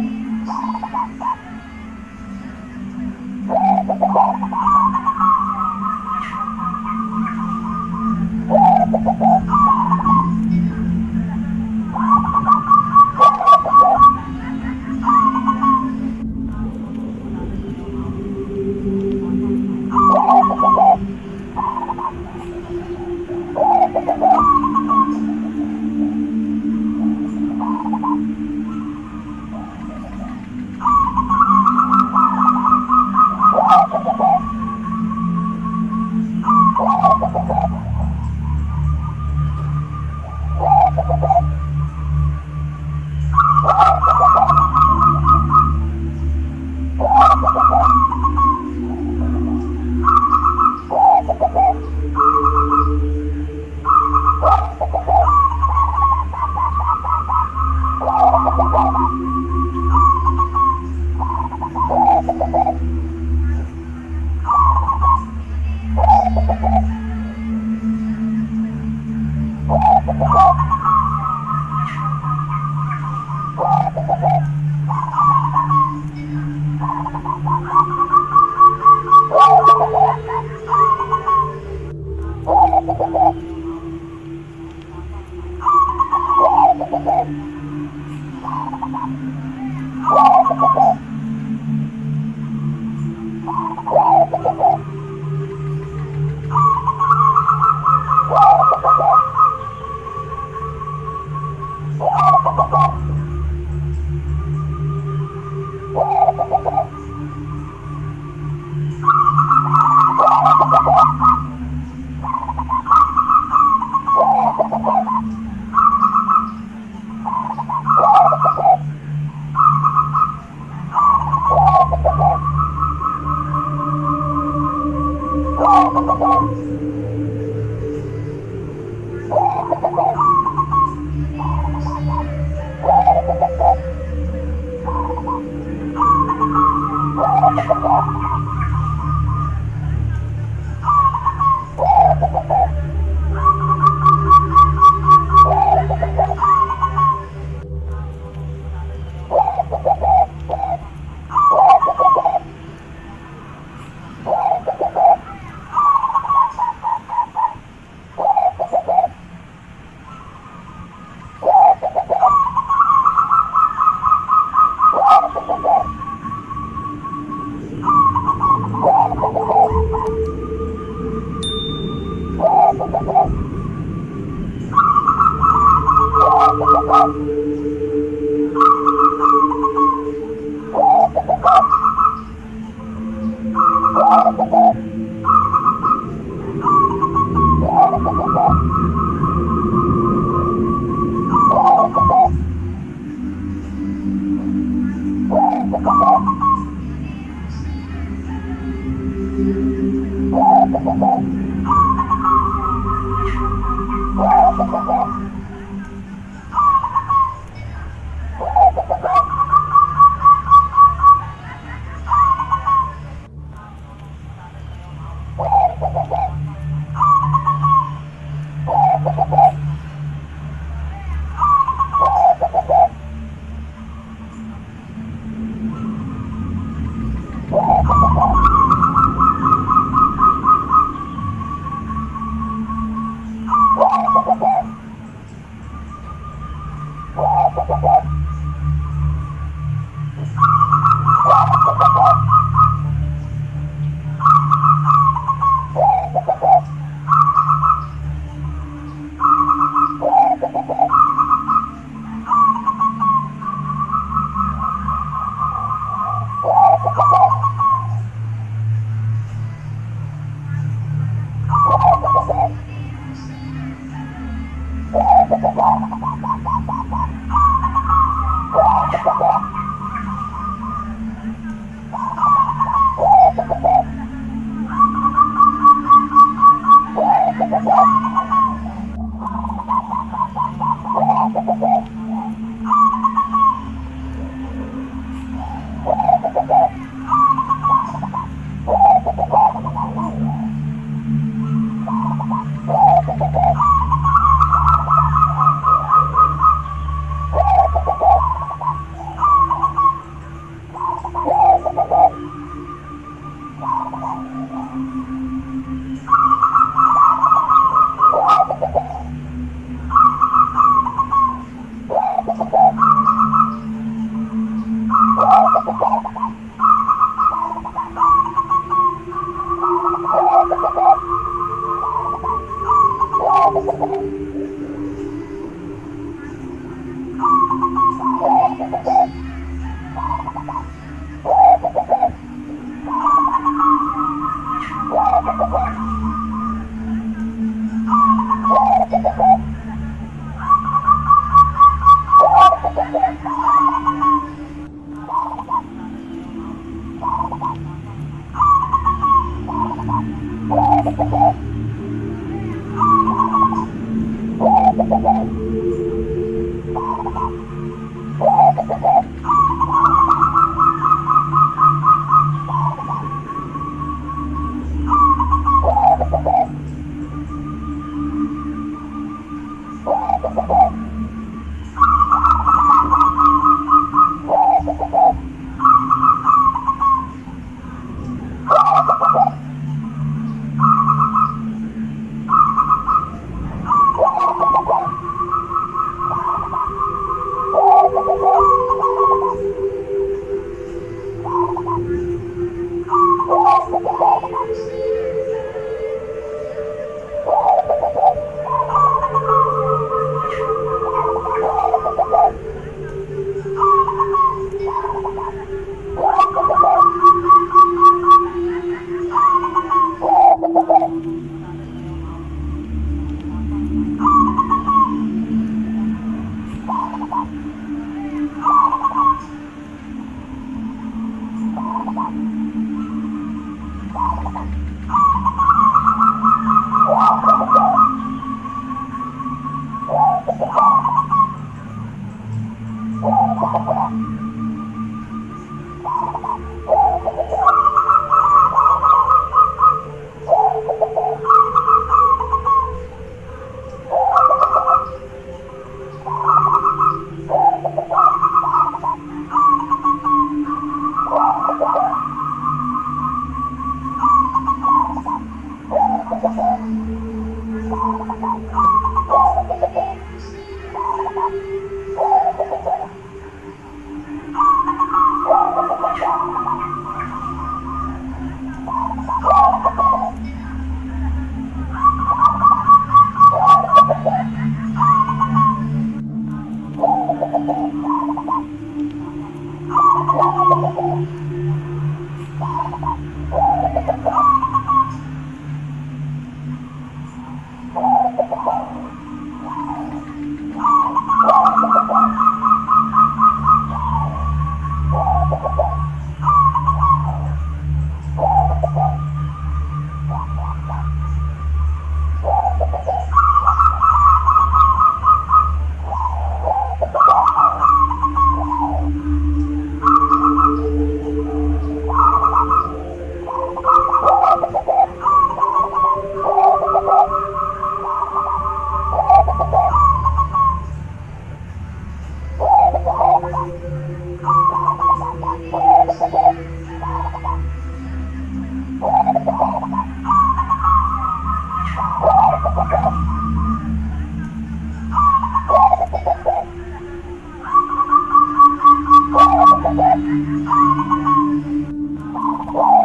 Thank you.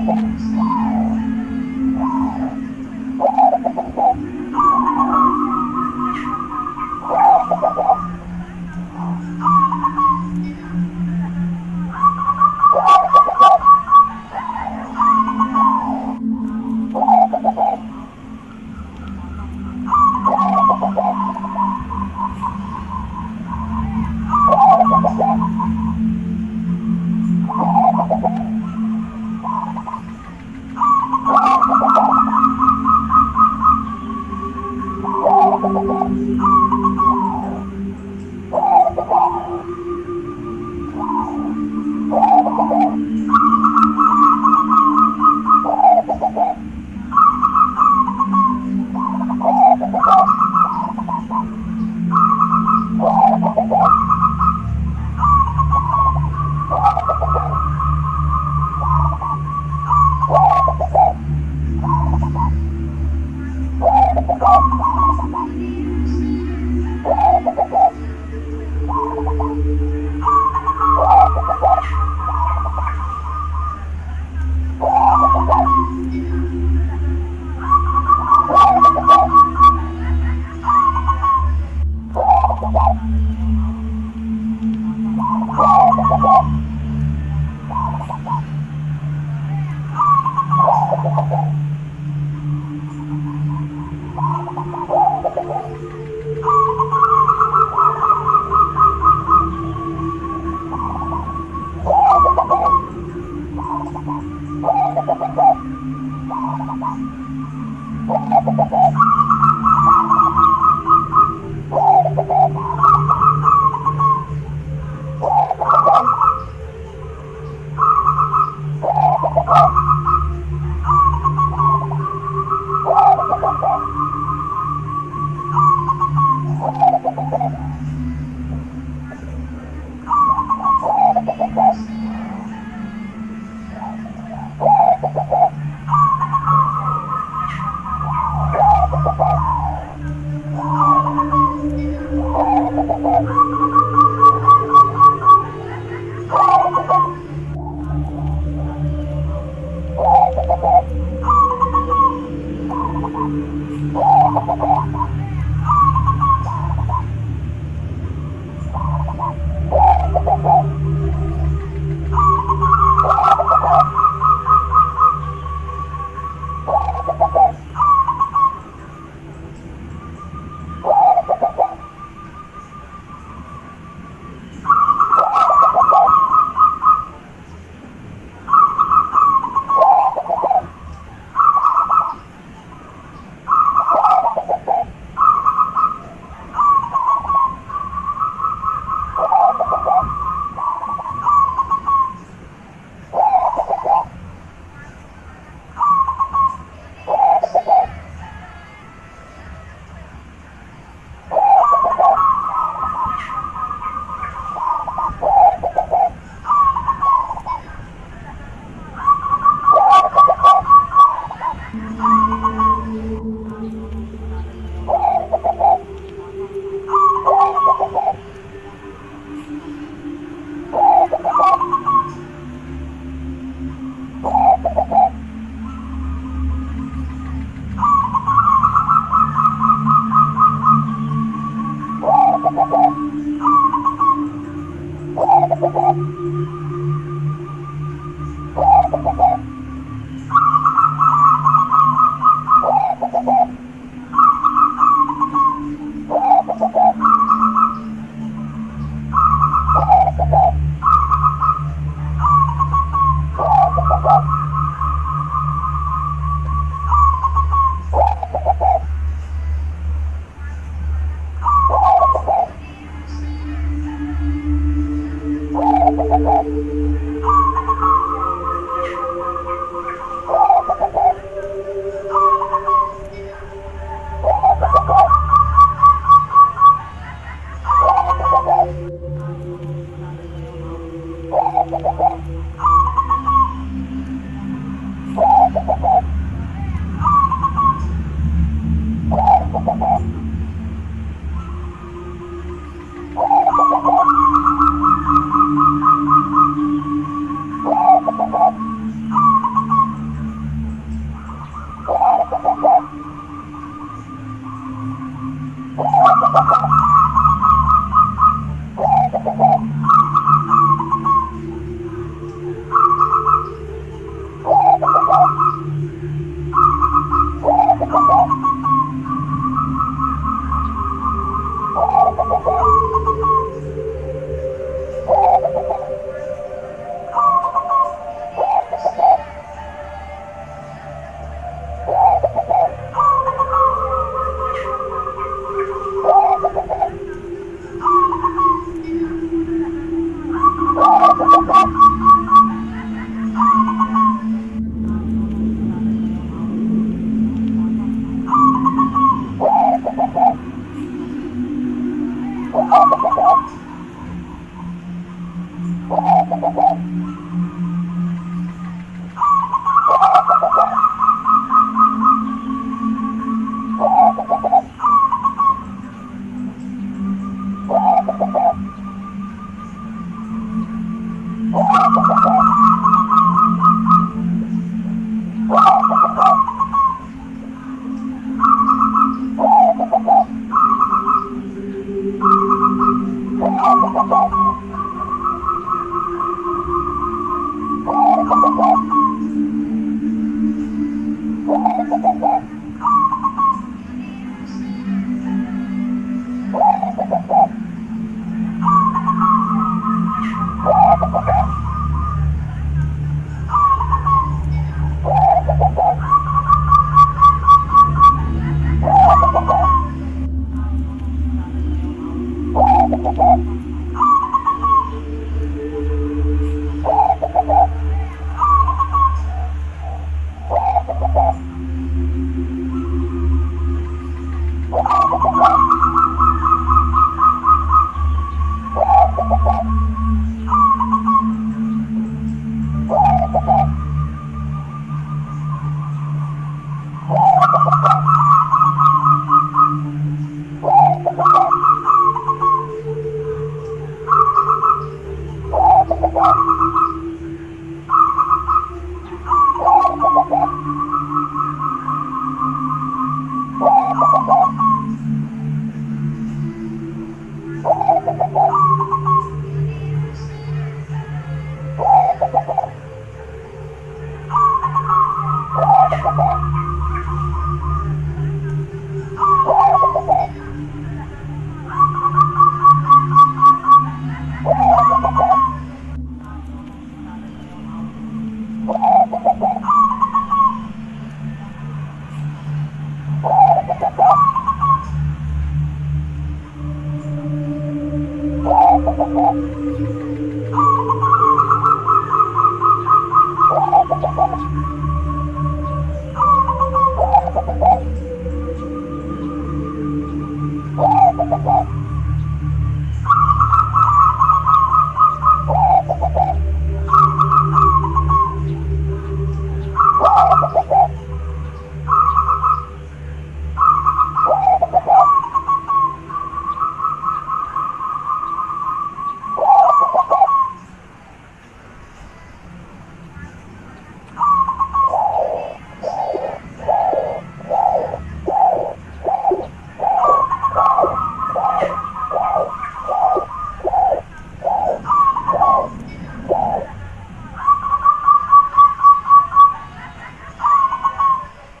performance. Oh, my God.